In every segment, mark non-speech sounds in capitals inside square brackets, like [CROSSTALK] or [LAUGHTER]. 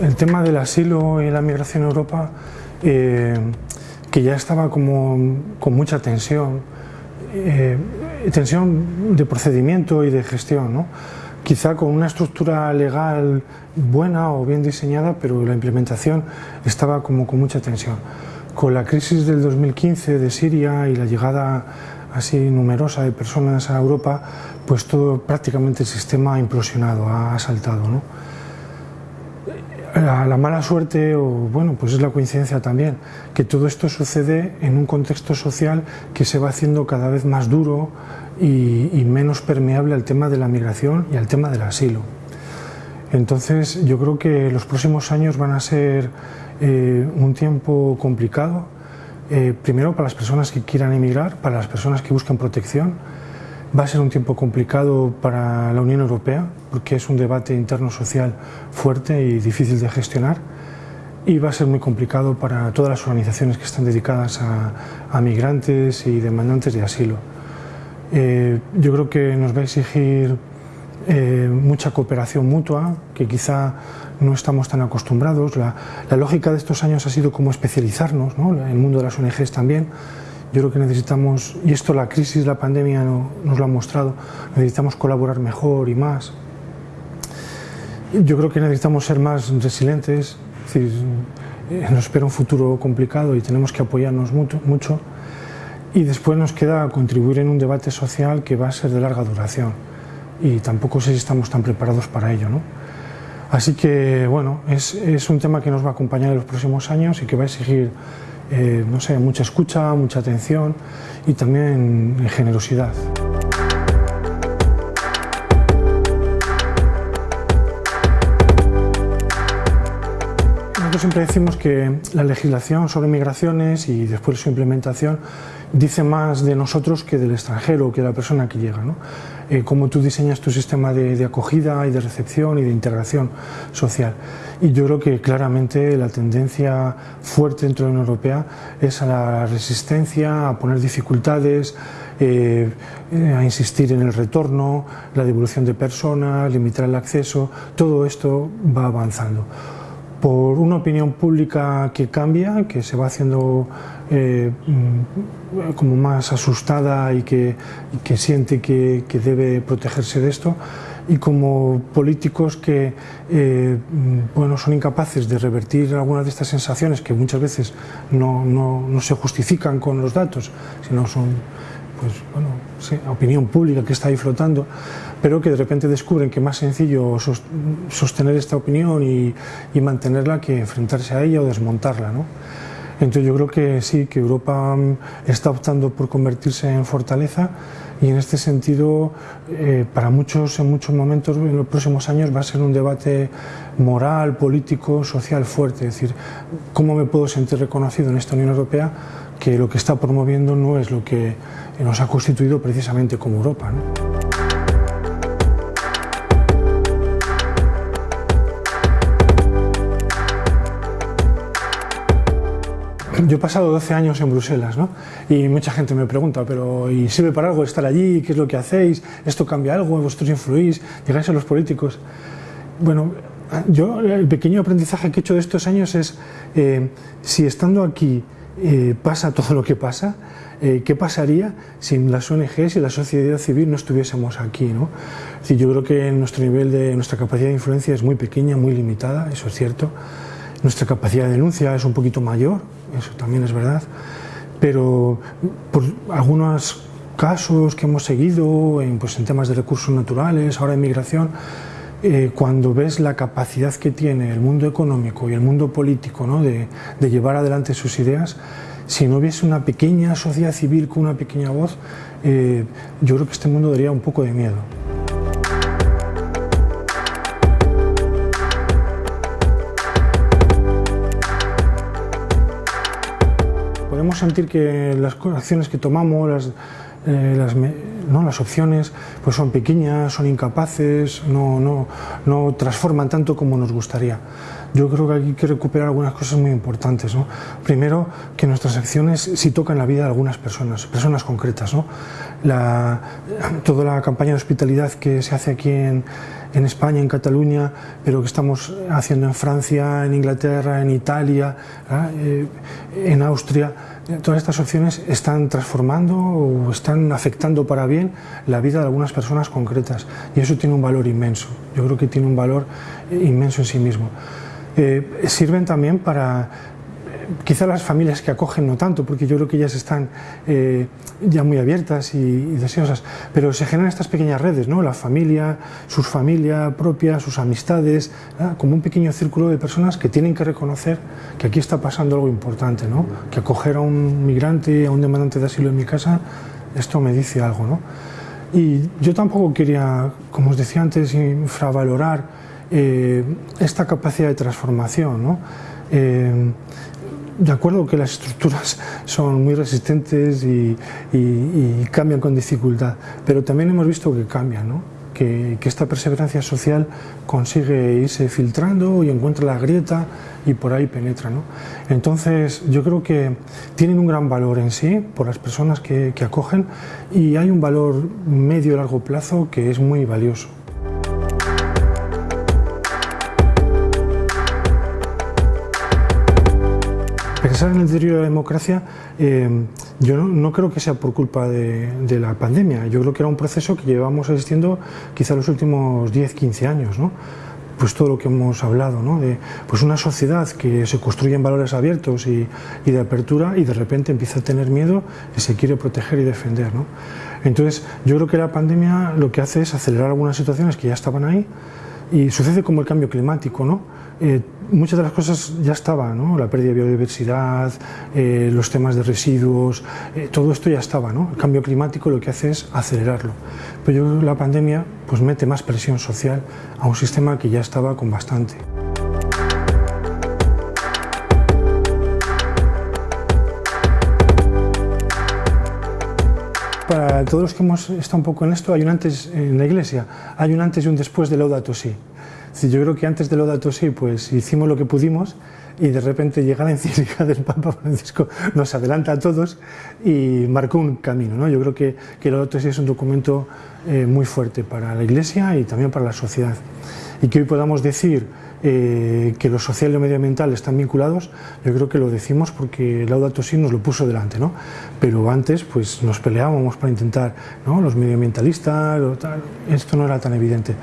el tema del asilo y la migración a Europa, eh, que ya estaba como con mucha tensión, eh, tensión de procedimiento y de gestión, ¿no? quizá con una estructura legal buena o bien diseñada, pero la implementación estaba como con mucha tensión. Con la crisis del 2015 de Siria y la llegada así numerosa de personas a Europa, pues todo prácticamente el sistema ha implosionado, ha saltado. ¿no? La, mala suerte, o bueno, pues es la coincidencia también, que todo esto sucede en un contexto social que se va haciendo cada vez más duro y, menos permeable al tema de la migración y al tema del asilo. Entonces yo creo que los próximos años van a ser eh, un tiempo complicado, eh, primero para las personas que quieran emigrar, para las personas que buscan protección, Va a ser un tiempo complicado para la Unión Europea porque es un debate interno social fuerte y difícil de gestionar y va a ser muy complicado para todas las organizaciones que están dedicadas a, migrantes y demandantes de asilo. Eh, yo creo que nos va a exigir eh, mucha cooperación mutua, que quizá no estamos tan acostumbrados. La, lógica de estos años ha sido como especializarnos, ¿no? el mundo de las ONGs también, yo creo que necesitamos, y esto la crisis, la pandemia nos lo ha mostrado, necesitamos colaborar mejor y más. Yo creo que necesitamos ser más resilientes, es decir, eh, nos espera un futuro complicado y tenemos que apoyarnos mucho, Y después nos queda contribuir en un debate social que va a ser de larga duración y tampoco sé si estamos tan preparados para ello. ¿no? Así que, bueno, es, es un tema que nos va a acompañar en los próximos años y que va a exigir eh, no sé, mucha escucha, mucha atención y también generosidad. Nosotros siempre decimos que la legislación sobre migraciones y después su implementación dice más de nosotros que del extranjero, que de la persona que llega. Eh, cómo tú diseñas tu sistema de, acogida y de recepción y de integración social. Y yo creo que claramente la tendencia fuerte dentro de la Unión Europea es a la resistencia, a poner dificultades, eh, a insistir en el retorno, la devolución de personas, limitar el acceso, todo esto va avanzando por una opinión pública que cambia, que se va haciendo eh, mm, como más asustada y que, siente que, debe protegerse de esto, y como políticos que eh, mm, bueno, son incapaces de revertir algunas de estas sensaciones que muchas veces no, no se justifican con los datos, sino son pues, bueno, sí, opinión pública que está ahí flotando, pero que de repente descubren que es más sencillo sostener esta opinión y, mantenerla que enfrentarse a ella o desmontarla. ¿no? Entonces yo creo que sí, que Europa mm, está optando por convertirse en fortaleza y en este sentido eh, para muchos en muchos momentos en los próximos años va a ser un debate moral, político, social fuerte, es decir, ¿cómo me puedo sentir reconocido en esta Unión Europea que lo que está promoviendo no es lo que nos ha constituido precisamente como Europa? Yo he pasado 12 años en Bruselas ¿no? y mucha gente me pregunta, pero ¿y sirve para algo estar allí? ¿Qué es lo que hacéis? ¿Esto cambia algo? ¿Vosotros influís? ¿Llegáis a los políticos? Bueno, yo el pequeño aprendizaje que he hecho de estos años es eh, si estando aquí eh, pasa todo lo que pasa, eh, ¿qué pasaría si las ONGs y la sociedad civil no estuviésemos aquí? ¿no? yo creo que nuestro nivel de nuestra capacidad de influencia es muy pequeña, muy limitada, eso es cierto. Nuestra capacidad de denuncia es un poquito mayor, eso también es verdad, pero por algunos casos que hemos seguido en, pues, en temas de recursos naturales, ahora de migración, eh, cuando ves la capacidad que tiene el mundo económico y el mundo político ¿no? de, de, llevar adelante sus ideas, si no hubiese una pequeña sociedad civil con una pequeña voz, eh, yo creo que este mundo daría un poco de miedo. Podemos sentir que las acciones que tomamos, las, eh, ¿no? las opciones pues son pequeñas, son incapaces, no, no, no transforman tanto como nos gustaría. Yo creo que hay que recuperar algunas cosas muy importantes. ¿no? Primero, que nuestras acciones sí tocan la vida de algunas personas, personas concretas. ¿no? La, toda la campaña de hospitalidad que se hace aquí en, en España, en Cataluña, pero que estamos haciendo en Francia, en Inglaterra, en Italia, eh, en Austria, todas estas opciones están transformando o están afectando para bien la vida de algunas personas concretas y eso tiene un valor inmenso. Yo creo que tiene un valor inmenso en sí mismo. Eh, sirven también para quizá las familias que acogen no tanto, porque yo creo que ellas están eh, ya muy abiertas y, deseosas, pero se generan estas pequeñas redes, ¿no? la familia, sus familias propias, sus amistades, como un pequeño círculo de personas que tienen que reconocer que aquí está pasando algo importante, ¿no? que acoger a un migrante, a un demandante de asilo en mi casa, esto me dice algo. ¿no? Y yo tampoco quería, como os decía antes, infravalorar eh, esta capacidad de transformación. ¿no? Eh, de acuerdo que las estructuras son muy resistentes y, cambian con dificultad, pero también hemos visto que cambian, ¿no? que, esta perseverancia social consigue irse filtrando y encuentra la grieta y por ahí penetra. ¿no? Entonces yo creo que tienen un gran valor en sí por las personas que, que acogen y hay un valor medio y largo plazo que es muy valioso. Pensar en el deterioro de la democracia, eh, yo no, creo que sea por culpa de, la pandemia. Yo creo que era un proceso que llevamos asistiendo quizá los últimos 10, 15 años. ¿no? Pues todo lo que hemos hablado, ¿no? de pues una sociedad que se construye en valores abiertos y, de apertura y de repente empieza a tener miedo y se quiere proteger y defender. ¿no? Entonces, yo creo que la pandemia lo que hace es acelerar algunas situaciones que ya estaban ahí y sucede como el cambio climático. ¿no? Eh, muchas de las cosas ya estaban, ¿no? la pérdida de biodiversidad, eh, los temas de residuos, eh, todo esto ya estaba. ¿no? El cambio climático lo que hace es acelerarlo. Pero yo creo que la pandemia pues, mete más presión social a un sistema que ya estaba con bastante. Para todos los que hemos estado un poco en esto, hay un antes en la iglesia, hay un antes y un después de Laudato Si yo creo que antes de Laudato Si, pues hicimos lo que pudimos y de repente llega la [LAUGHS] encíclica del Papa Francisco, nos adelanta a todos y marcó un camino. ¿no? Yo creo que, que Laudato Si es un documento eh, muy fuerte para la Iglesia y también para la sociedad. Y que hoy podamos decir eh, que lo social y lo medioambiental están vinculados, yo creo que lo decimos porque Laudato Si nos lo puso delante, ¿no? Pero antes pues nos peleábamos para intentar, ¿no? Los medioambientalistas, esto no era tan evidente.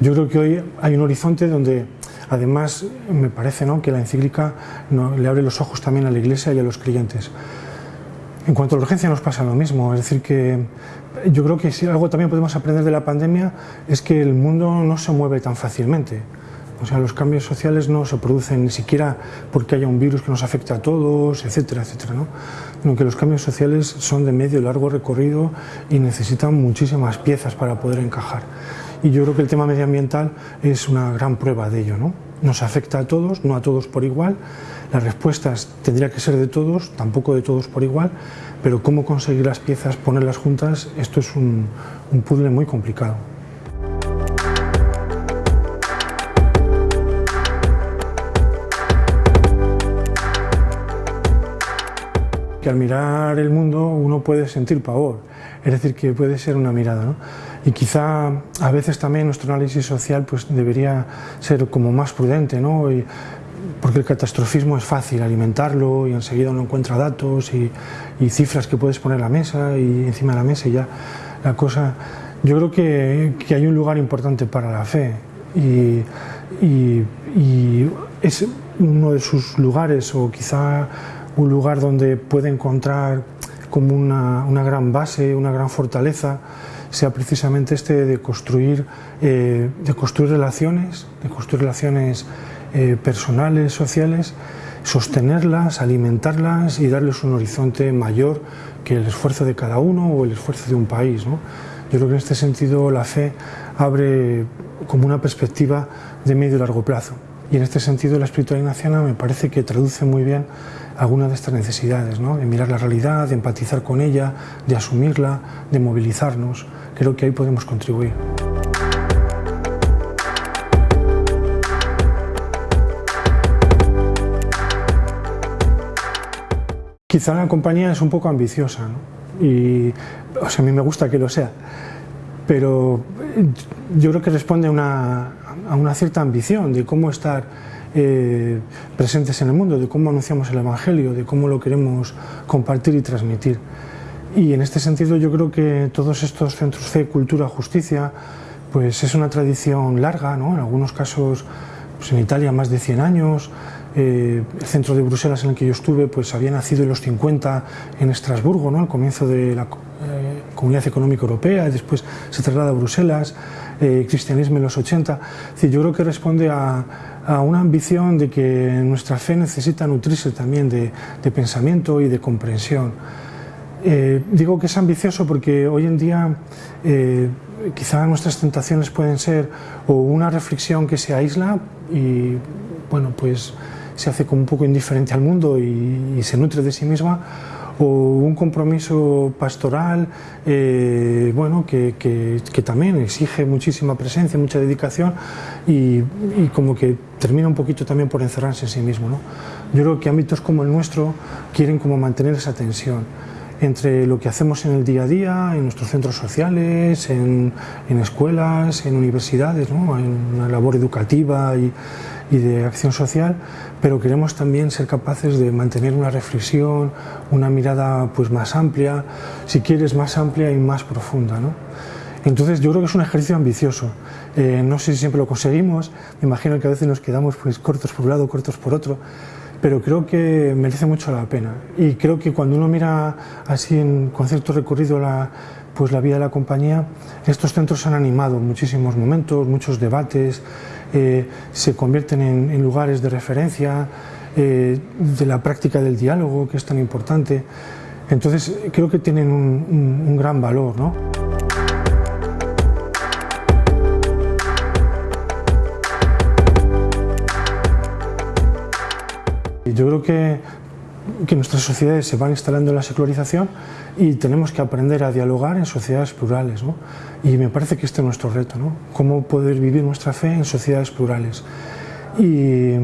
Yo creo que hoy hay un horizonte donde además me parece ¿no? que la encíclica le abre los ojos también a la Iglesia y a los creyentes. En cuanto a la urgencia nos pasa lo mismo, es decir que yo creo que si algo también podemos aprender de la pandemia es que el mundo no se mueve tan fácilmente. O sea, los cambios sociales no se producen ni siquiera porque haya un virus que nos afecte a todos, etcétera, etcétera, ¿no? Sino que los cambios sociales son de medio y largo recorrido y necesitan muchísimas piezas para poder encajar. Y yo creo que el tema medioambiental es una gran prueba de ello, ¿no? Nos afecta a todos, no a todos por igual. Las respuestas tendría que ser de todos, tampoco de todos por igual, pero cómo conseguir las piezas, ponerlas juntas, esto es un, un puzzle muy complicado. Que al mirar el mundo uno puede sentir pavor, es decir, que puede ser una mirada. ¿no? Y quizá a veces también nuestro análisis social pues, debería ser como más prudente, ¿no? Y, porque el catastrofismo es fácil alimentarlo y enseguida uno encuentra datos y, cifras que puedes poner a la mesa y encima de la mesa y ya la cosa... Yo creo que, que hay un lugar importante para la fe y, y es uno de sus lugares o quizá un lugar donde puede encontrar como una, una gran base, una gran fortaleza, sea precisamente este de construir, eh, de construir relaciones, de construir relaciones eh, personales, sociales, sostenerlas, alimentarlas y darles un horizonte mayor que el esfuerzo de cada uno o el esfuerzo de un país. Yo creo que en este sentido la fe abre como una perspectiva de medio y largo plazo y en este sentido la espiritualidad ignaciana me parece que traduce muy bien algunas de estas necesidades, ¿no? de mirar la realidad, de empatizar con ella, de asumirla, de movilizarnos. Creo que ahí podemos contribuir. Quizá la compañía es un poco ambiciosa, y o sea, a mí me gusta que lo sea, pero yo creo que responde a una, a una cierta ambición de cómo estar eh, presentes en el mundo, de cómo anunciamos el Evangelio, de cómo lo queremos compartir y transmitir. Y en este sentido yo creo que todos estos centros fe, cultura, justicia, pues es una tradición larga, ¿no? en algunos casos pues en Italia más de 100 años, eh, el centro de Bruselas en el que yo estuve pues había nacido en los 50 en Estrasburgo, ¿no? al comienzo de la eh, Comunidad Económica Europea, y después se traslada a Bruselas, eh, cristianismo en los 80. yo creo que responde a, a, una ambición de que nuestra fe necesita nutrirse también de, de pensamiento y de comprensión. digo que es ambicioso porque hoy en día quizá nuestras tentaciones pueden ser o una reflexión que se aísla y bueno pues se hace como un poco indiferente al mundo y, se nutre de sí misma, o un compromiso pastoral eh, bueno, que, que, también exige muchísima presencia, mucha dedicación y, y, como que termina un poquito también por encerrarse en sí mismo. ¿no? Yo creo que ámbitos como el nuestro quieren como mantener esa tensión entre lo que hacemos en el día a día, en nuestros centros sociales, en, en escuelas, en universidades, ¿no? en una labor educativa y, y de acción social, pero queremos también ser capaces de mantener una reflexión, una mirada pues más amplia, si quieres más amplia y más profunda. ¿no? Entonces yo creo que es un ejercicio ambicioso. Eh, no sé si siempre lo conseguimos, me imagino que a veces nos quedamos pues cortos por un lado, cortos por otro, pero creo que merece mucho la pena. Y creo que cuando uno mira así en, con cierto recorrido la, pues la vida de la compañía, estos centros han animado muchísimos momentos, muchos debates, eh, se convierten en, lugares de referencia eh, de la práctica del diálogo, que es tan importante. Entonces creo que tienen un, gran valor. ¿no? Yo creo que, que nuestras sociedades se van instalando en la secularización y tenemos que aprender a dialogar en sociedades plurales. ¿no? Y me parece que este es nuestro reto, ¿no? cómo poder vivir nuestra fe en sociedades plurales. Y,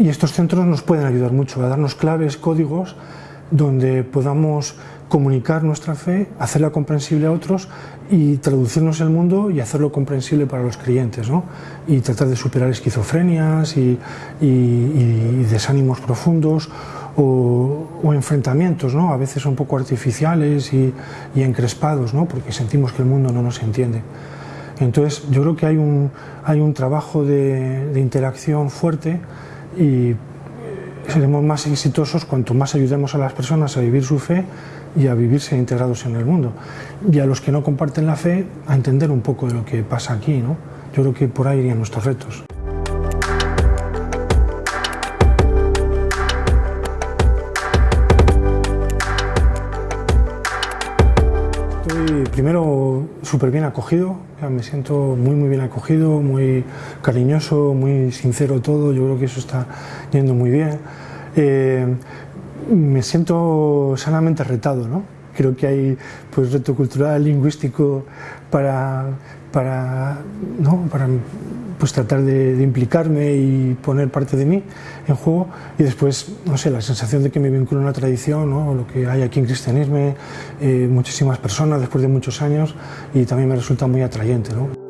estos centros nos pueden ayudar mucho a darnos claves, códigos, donde podamos comunicar nuestra fe, hacerla comprensible a otros y traducirnos el mundo y hacerlo comprensible para los creyentes, ¿no? y tratar de superar esquizofrenias y desánimos profundos o, enfrentamientos, ¿no? a veces un poco artificiales y, encrespados, ¿no? porque sentimos que el mundo no nos entiende. Entonces yo creo que hay un, hay un trabajo de, de interacción fuerte y seremos más exitosos cuanto más ayudemos a las personas a vivir su fe y a vivirse integrados en el mundo. Y a los que no comparten la fe, a entender un poco de lo que pasa aquí. ¿no? Yo creo que por ahí irían nuestros retos. Primero súper bien acogido, me siento muy muy bien acogido, muy cariñoso, muy sincero todo, yo creo que eso está yendo muy bien. Eh, me siento sanamente retado, ¿no? Creo que hay pues reto cultural, lingüístico para, para, ¿no? para pues tratar de, implicarme y poner parte de mí en juego y después, no sé, la sensación de que me vinculo a una tradición, ¿no? lo que hay aquí en cristianismo, eh, muchísimas personas después de muchos años y también me resulta muy atrayente. ¿no?